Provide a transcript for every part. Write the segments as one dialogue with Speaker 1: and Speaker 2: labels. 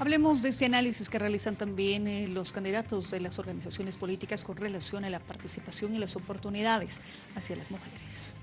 Speaker 1: Hablemos de ese análisis que realizan también eh, los candidatos de las organizaciones políticas con relación a la participación y las oportunidades hacia las mujeres.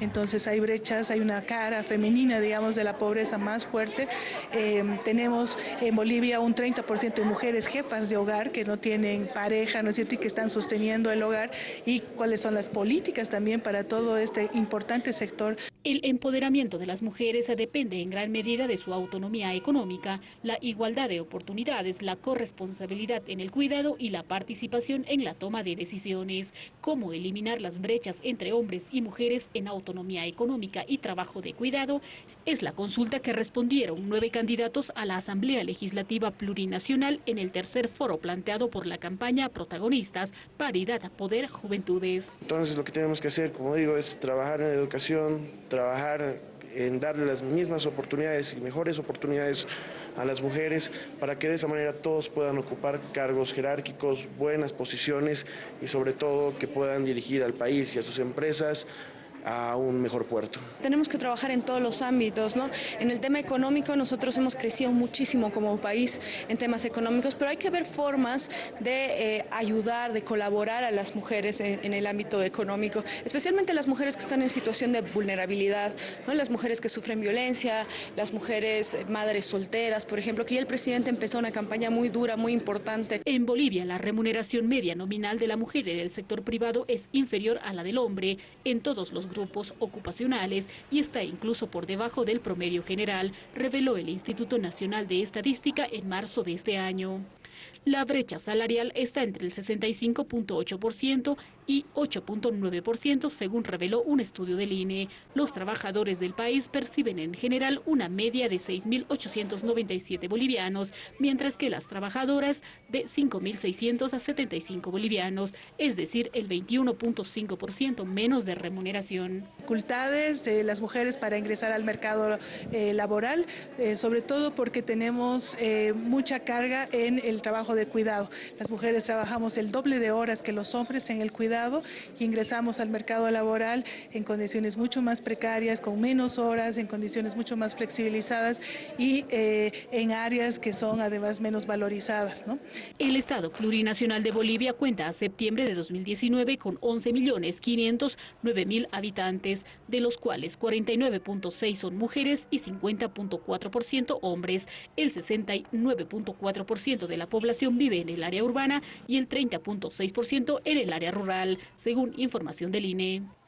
Speaker 2: Entonces hay brechas, hay una cara femenina, digamos, de la pobreza más fuerte. Eh, tenemos en Bolivia un 30% de mujeres jefas de hogar que no tienen pareja, ¿no es cierto?, y que están sosteniendo el hogar y cuáles son las políticas también para todo este importante sector.
Speaker 3: El empoderamiento de las mujeres depende en gran medida de su autonomía económica, la igualdad de oportunidades, la corresponsabilidad en el cuidado y la participación en la toma de decisiones. Cómo eliminar las brechas entre hombres y mujeres en autonomía económica y trabajo de cuidado es la consulta que respondieron nueve candidatos a la Asamblea Legislativa Plurinacional en el tercer foro planteado por la campaña Protagonistas, Paridad, Poder, Juventudes.
Speaker 4: Entonces lo que tenemos que hacer, como digo, es trabajar en educación, trabajar en darle las mismas oportunidades y mejores oportunidades a las mujeres para que de esa manera todos puedan ocupar cargos jerárquicos, buenas posiciones y sobre todo que puedan dirigir al país y a sus empresas a un mejor puerto.
Speaker 5: Tenemos que trabajar en todos los ámbitos, ¿no? En el tema económico nosotros hemos crecido muchísimo como país en temas económicos, pero hay que ver formas de eh, ayudar, de colaborar a las mujeres en, el ámbito económico, especialmente las mujeres que están en situación de vulnerabilidad, ¿no? Las mujeres que sufren violencia, las mujeres madres solteras, por ejemplo, que ya el presidente empezó una campaña muy dura, muy importante.
Speaker 3: En Bolivia la remuneración media nominal de la mujer en el sector privado es inferior a la del hombre en todos los grupos ocupacionales y está incluso por debajo del promedio general, reveló el Instituto Nacional de Estadística en marzo de este año. La brecha salarial está entre el 65.8% y 8.9% según reveló un estudio del INE. Los trabajadores del país perciben en general una media de 6.897 bolivianos, mientras que las trabajadoras de 5.600 a 75 bolivianos, es decir, el 21.5% menos de remuneración.
Speaker 2: Dificultades de las mujeres para ingresar al mercado eh, laboral, eh, sobre todo porque tenemos eh, mucha carga en el trabajo de cuidado. Las mujeres trabajamos el doble de horas que los hombres en el cuidado ingresamos al mercado laboral en condiciones mucho más precarias, con menos horas, en condiciones mucho más flexibilizadas y eh, en áreas que son además menos valorizadas. ¿no?
Speaker 3: El Estado Plurinacional de Bolivia cuenta a septiembre de 2019 con 11 millones 509 mil habitantes, de los cuales 49.6 son mujeres y 50.4% hombres. El 69.4% de la población vive en el área urbana y el 30.6% en el área rural según información del INE.